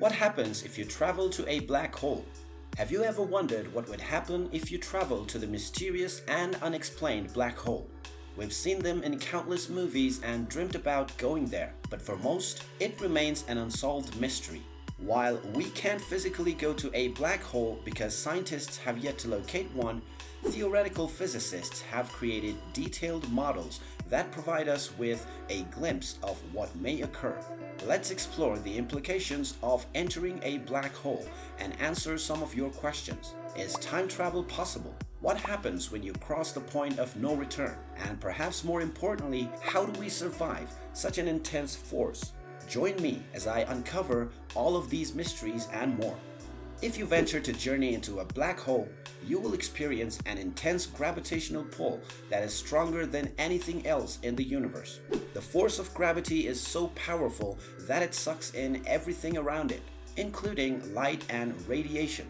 What happens if you travel to a black hole? Have you ever wondered what would happen if you travel to the mysterious and unexplained black hole? We've seen them in countless movies and dreamt about going there, but for most, it remains an unsolved mystery. While we can't physically go to a black hole because scientists have yet to locate one, theoretical physicists have created detailed models that provide us with a glimpse of what may occur. Let's explore the implications of entering a black hole and answer some of your questions. Is time travel possible? What happens when you cross the point of no return? And perhaps more importantly, how do we survive such an intense force? Join me as I uncover all of these mysteries and more. If you venture to journey into a black hole, you will experience an intense gravitational pull that is stronger than anything else in the universe. The force of gravity is so powerful that it sucks in everything around it, including light and radiation.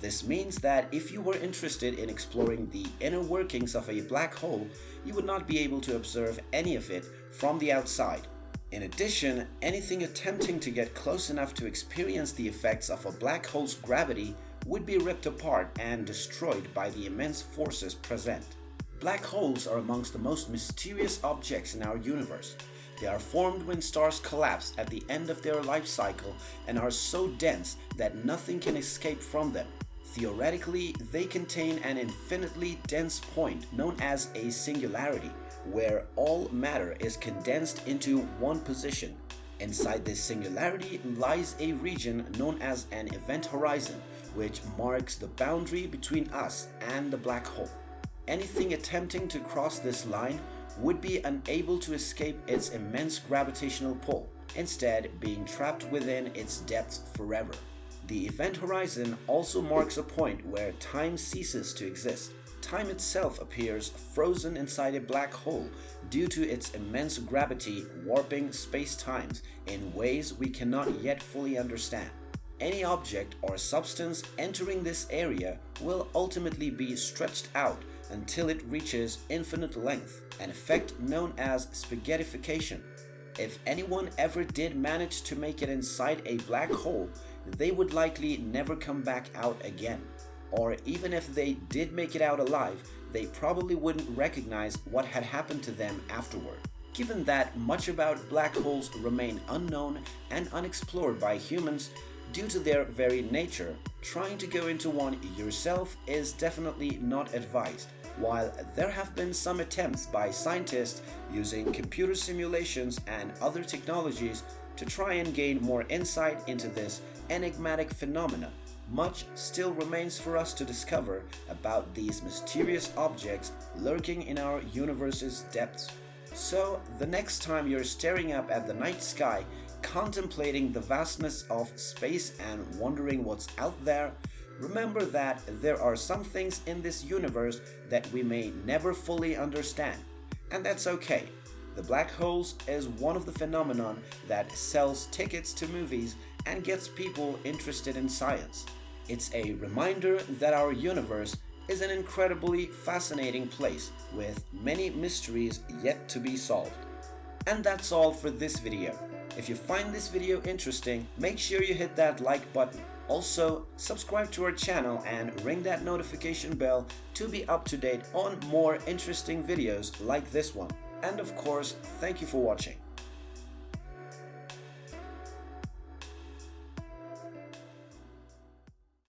This means that if you were interested in exploring the inner workings of a black hole, you would not be able to observe any of it from the outside. In addition, anything attempting to get close enough to experience the effects of a black hole's gravity would be ripped apart and destroyed by the immense forces present. Black holes are amongst the most mysterious objects in our universe. They are formed when stars collapse at the end of their life cycle and are so dense that nothing can escape from them. Theoretically, they contain an infinitely dense point known as a singularity, where all matter is condensed into one position. Inside this singularity lies a region known as an event horizon, which marks the boundary between us and the black hole. Anything attempting to cross this line would be unable to escape its immense gravitational pull, instead being trapped within its depths forever. The event horizon also marks a point where time ceases to exist. Time itself appears frozen inside a black hole due to its immense gravity warping space-times in ways we cannot yet fully understand. Any object or substance entering this area will ultimately be stretched out until it reaches infinite length, an effect known as spaghettification. If anyone ever did manage to make it inside a black hole, they would likely never come back out again. Or even if they did make it out alive, they probably wouldn't recognize what had happened to them afterward. Given that much about black holes remain unknown and unexplored by humans, Due to their very nature, trying to go into one yourself is definitely not advised. While there have been some attempts by scientists using computer simulations and other technologies to try and gain more insight into this enigmatic phenomenon, much still remains for us to discover about these mysterious objects lurking in our universe's depths. So, the next time you're staring up at the night sky contemplating the vastness of space and wondering what's out there, remember that there are some things in this universe that we may never fully understand. And that's okay. The black holes is one of the phenomenon that sells tickets to movies and gets people interested in science. It's a reminder that our universe is an incredibly fascinating place with many mysteries yet to be solved. And that's all for this video. If you find this video interesting, make sure you hit that like button. Also, subscribe to our channel and ring that notification bell to be up to date on more interesting videos like this one. And of course, thank you for watching.